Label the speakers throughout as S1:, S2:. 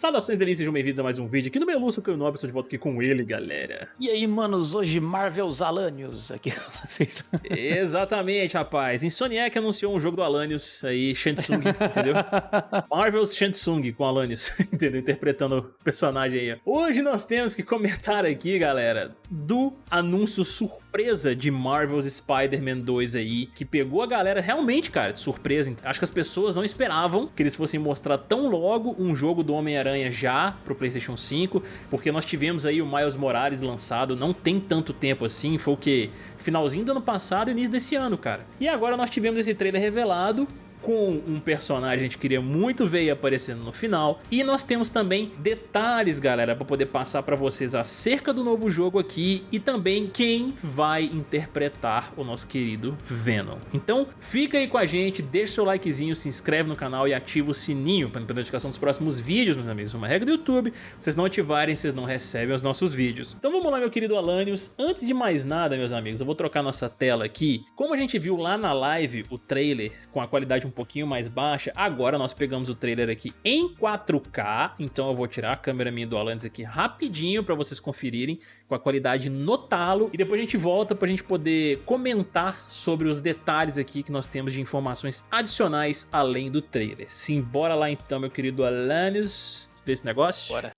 S1: Saudações delícias, sejam bem-vindos a mais um vídeo aqui no Meluço, que eu Nobre, estou de volta aqui com ele, galera.
S2: E aí, manos, hoje Marvel's Alanios aqui com vocês.
S1: Exatamente, rapaz. Insomniac anunciou um jogo do Alanios aí, Shansung, entendeu? Marvel's Shansung com Alanios, entendeu? Interpretando o personagem aí. Hoje nós temos que comentar aqui, galera, do anúncio surpresa de Marvel's Spider-Man 2 aí, que pegou a galera realmente, cara, de surpresa. Acho que as pessoas não esperavam que eles fossem mostrar tão logo um jogo do Homem-Aranha já pro Playstation 5, porque nós tivemos aí o Miles Morales lançado, não tem tanto tempo assim, foi o que? Finalzinho do ano passado e início desse ano, cara. E agora nós tivemos esse trailer revelado, com um personagem que a gente queria muito ver aparecendo no final. E nós temos também detalhes, galera, para poder passar para vocês acerca do novo jogo aqui e também quem vai interpretar o nosso querido Venom. Então fica aí com a gente, deixa seu likezinho, se inscreve no canal e ativa o sininho para a notificação dos próximos vídeos, meus amigos. Uma regra do YouTube, vocês não ativarem, vocês não recebem os nossos vídeos. Então vamos lá, meu querido Alanios. Antes de mais nada, meus amigos, eu vou trocar nossa tela aqui. Como a gente viu lá na live o trailer com a qualidade um pouquinho mais baixa. Agora nós pegamos o trailer aqui em 4K, então eu vou tirar a câmera minha do Alanis aqui rapidinho para vocês conferirem com a qualidade no talo. E depois a gente volta para a gente poder comentar sobre os detalhes aqui que nós temos de informações adicionais além do trailer. Simbora lá então, meu querido Alanis, ver esse negócio?
S2: Bora.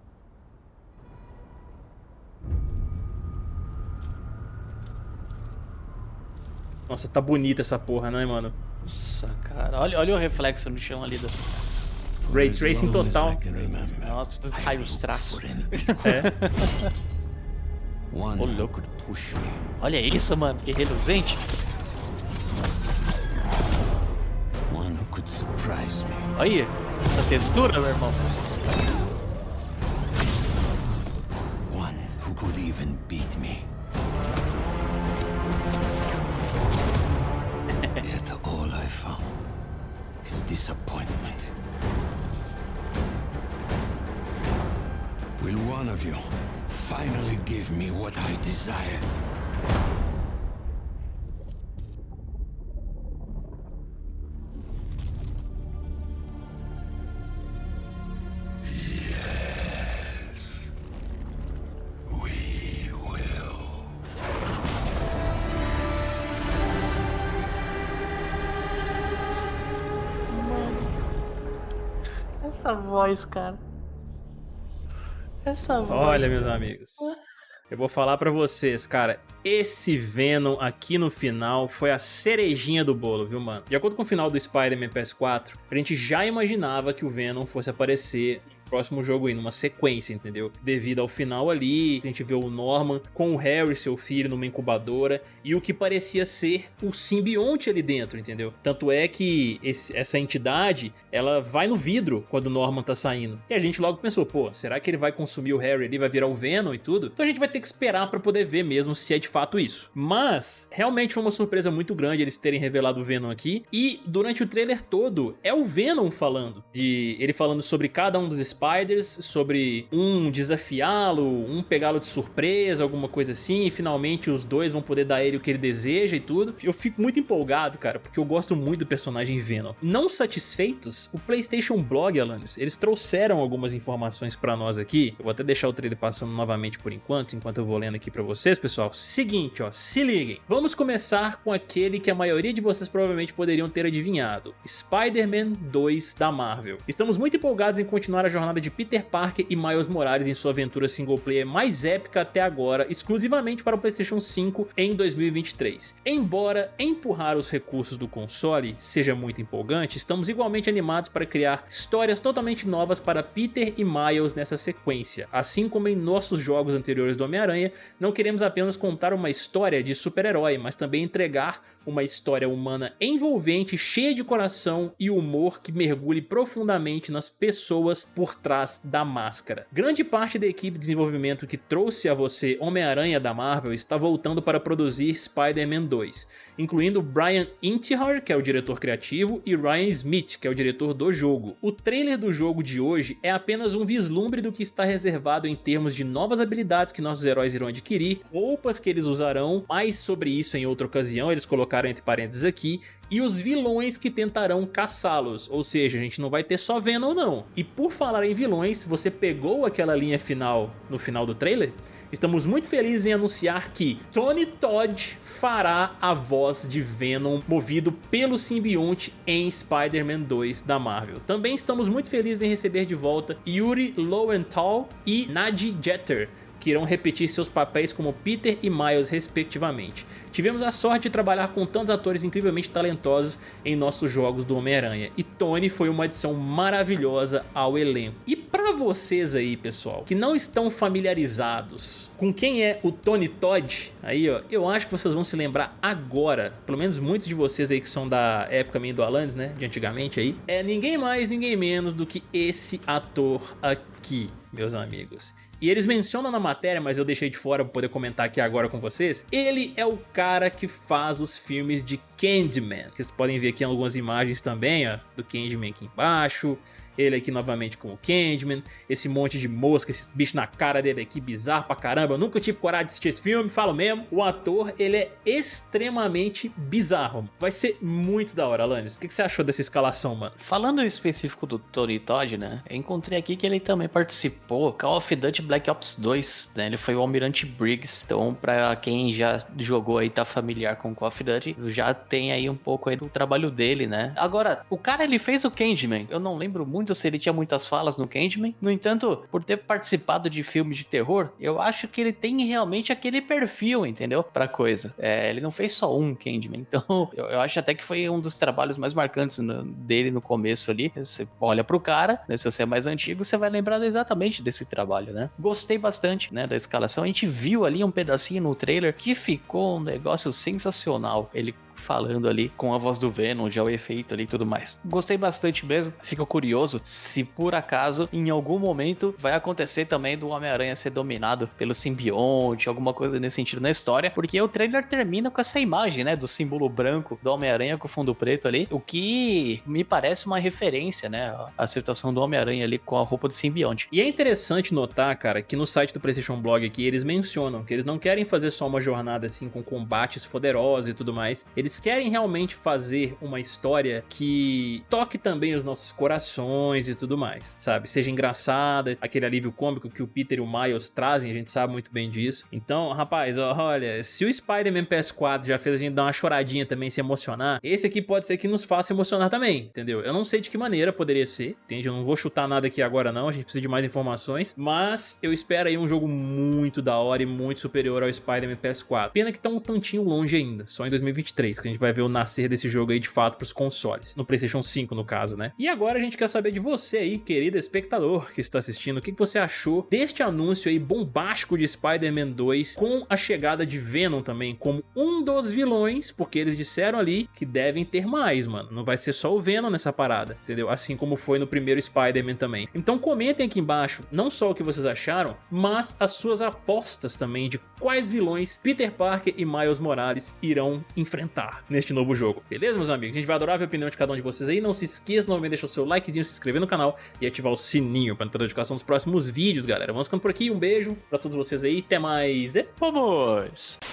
S1: Nossa, tá bonita essa porra, né, mano?
S2: Nossa, cara. Olha, olha o reflexo no chão ali. Do...
S1: Ray Tracing total.
S2: Nossa, os raios traços.
S1: É.
S2: Ô, louco. Olha isso, mano. Que reluzente. Olha essa textura, meu irmão. One who could even beat me. Will one of you finally give me what I desire? Yes, we will.
S3: Essa voz, cara. Essa voz.
S1: Olha, meus amigos. Eu vou falar pra vocês, cara, esse Venom aqui no final foi a cerejinha do bolo, viu, mano? De acordo com o final do Spider-Man PS4, a gente já imaginava que o Venom fosse aparecer próximo jogo aí, numa sequência, entendeu? Devido ao final ali, a gente vê o Norman com o Harry, seu filho, numa incubadora, e o que parecia ser o simbionte ali dentro, entendeu? Tanto é que esse, essa entidade, ela vai no vidro quando o Norman tá saindo. E a gente logo pensou, pô, será que ele vai consumir o Harry ali, vai virar o Venom e tudo? Então a gente vai ter que esperar pra poder ver mesmo se é de fato isso. Mas, realmente foi uma surpresa muito grande eles terem revelado o Venom aqui, e durante o trailer todo, é o Venom falando, de ele falando sobre cada um dos Spiders, sobre um desafiá-lo, um pegá-lo de surpresa, alguma coisa assim, e finalmente os dois vão poder dar a ele o que ele deseja e tudo. Eu fico muito empolgado, cara, porque eu gosto muito do personagem Venom. Não satisfeitos, o PlayStation Blog, Alanis, eles trouxeram algumas informações pra nós aqui. Eu vou até deixar o trailer passando novamente por enquanto, enquanto eu vou lendo aqui pra vocês, pessoal. Seguinte, ó, se liguem. Vamos começar com aquele que a maioria de vocês provavelmente poderiam ter adivinhado. Spider-Man 2 da Marvel. Estamos muito empolgados em continuar a jornada jornada de Peter Parker e Miles Morales em sua aventura single player mais épica até agora, exclusivamente para o Playstation 5 em 2023. Embora empurrar os recursos do console seja muito empolgante, estamos igualmente animados para criar histórias totalmente novas para Peter e Miles nessa sequência. Assim como em nossos jogos anteriores do Homem-Aranha, não queremos apenas contar uma história de super-herói, mas também entregar uma história humana envolvente, cheia de coração e humor que mergulhe profundamente nas pessoas por trás da máscara. Grande parte da equipe de desenvolvimento que trouxe a você Homem-Aranha da Marvel está voltando para produzir Spider-Man 2, incluindo Brian Intihar, que é o diretor criativo, e Ryan Smith, que é o diretor do jogo. O trailer do jogo de hoje é apenas um vislumbre do que está reservado em termos de novas habilidades que nossos heróis irão adquirir, roupas que eles usarão, mais sobre isso em outra ocasião, eles colocaram entre parênteses aqui, e os vilões que tentarão caçá-los, ou seja, a gente não vai ter só Venom não. E por falar falar em vilões, você pegou aquela linha final no final do trailer? Estamos muito felizes em anunciar que Tony Todd fará a voz de Venom movido pelo simbionte em Spider-Man 2 da Marvel. Também estamos muito felizes em receber de volta Yuri Lowenthal e Nadie Jeter, que irão repetir seus papéis como Peter e Miles respectivamente. Tivemos a sorte de trabalhar com tantos atores incrivelmente talentosos em nossos jogos do Homem-Aranha, e Tony foi uma adição maravilhosa ao elenco. E para vocês aí, pessoal, que não estão familiarizados com quem é o Tony Todd, aí ó, eu acho que vocês vão se lembrar agora, pelo menos muitos de vocês aí que são da época meio do Alanis, né, de antigamente aí, é ninguém mais, ninguém menos do que esse ator aqui, meus amigos. E eles mencionam na matéria, mas eu deixei de fora para poder comentar aqui agora com vocês. Ele é o cara que faz os filmes de Candyman. Vocês podem ver aqui algumas imagens também, ó, do Candyman aqui embaixo ele aqui novamente com o Candyman, esse monte de mosca, esse bicho na cara dele aqui, bizarro pra caramba, eu nunca tive coragem de assistir esse filme, falo mesmo. O ator, ele é extremamente bizarro, vai ser muito da hora, Alanis. O que, você achou dessa escalação, mano?
S4: Falando em específico do Tony Todd, né, eu encontrei aqui que ele também participou Call of Duty Black Ops 2, né, ele foi o Almirante Briggs, então pra quem já jogou aí, tá familiar com Call of Duty, já tem aí um pouco aí do trabalho dele, né. Agora, o cara, ele fez o Candyman, eu não lembro muito muito se ele tinha muitas falas no Candyman. No entanto, por ter participado de filmes de terror, eu acho que ele tem realmente aquele perfil, entendeu? Pra coisa. É, ele não fez só um Candyman. Então, eu, eu, acho até que foi um dos trabalhos mais marcantes no, dele no começo ali. Você olha pro cara, né, se você é mais antigo, você vai lembrar exatamente desse trabalho, né? Gostei bastante, né, da escalação. A gente viu ali um pedacinho no trailer que ficou um negócio sensacional. Ele falando ali com a voz do Venom, já o efeito ali e tudo mais. Gostei bastante mesmo, fico curioso se por acaso em algum momento vai acontecer também do Homem-Aranha ser dominado pelo simbionte, alguma coisa nesse sentido na história, porque o trailer termina com essa imagem, né, do símbolo branco do Homem-Aranha com fundo preto ali, o que me parece uma referência, né, à situação do Homem-Aranha ali com a roupa do simbionte.
S1: E é interessante notar, cara, que no site do PlayStation Blog aqui eles mencionam que eles não querem fazer só uma jornada assim com combates poderosos e tudo mais, eles eles querem realmente fazer uma história que toque também os nossos corações e tudo mais, sabe? Seja engraçada, aquele alívio cômico que o Peter e o Miles trazem, a gente sabe muito bem disso. Então, rapaz, olha, se o Spider-Man PS4 já fez a gente dar uma choradinha também, se emocionar, esse aqui pode ser que nos faça emocionar também, entendeu? Eu não sei de que maneira poderia ser, entende? Eu não vou chutar nada aqui agora não, a gente precisa de mais informações, mas eu espero aí um jogo muito da hora e muito superior ao Spider-Man PS4. Pena que tá um tantinho longe ainda, só em 2023, que a gente vai ver o nascer desse jogo aí de fato pros consoles. No Playstation 5, no caso, né? E agora a gente quer saber de você aí, querido espectador que está assistindo, o que você achou deste anúncio aí bombástico de Spider-Man 2 com a chegada de Venom também como um dos vilões, porque eles disseram ali que devem ter mais, mano. Não vai ser só o Venom nessa parada, entendeu? Assim como foi no primeiro Spider-Man também. Então comentem aqui embaixo não só o que vocês acharam, mas as suas apostas também de quais vilões Peter Parker e Miles Morales irão neste novo jogo. Beleza, meus amigos? A gente vai adorar ver a opinião de cada um de vocês aí. Não se esqueça novamente de deixar o seu likezinho, se inscrever no canal e ativar o sininho para não perder a notificação dos próximos vídeos, galera. Vamos ficando por aqui. Um beijo para todos vocês aí. Até mais e vamos!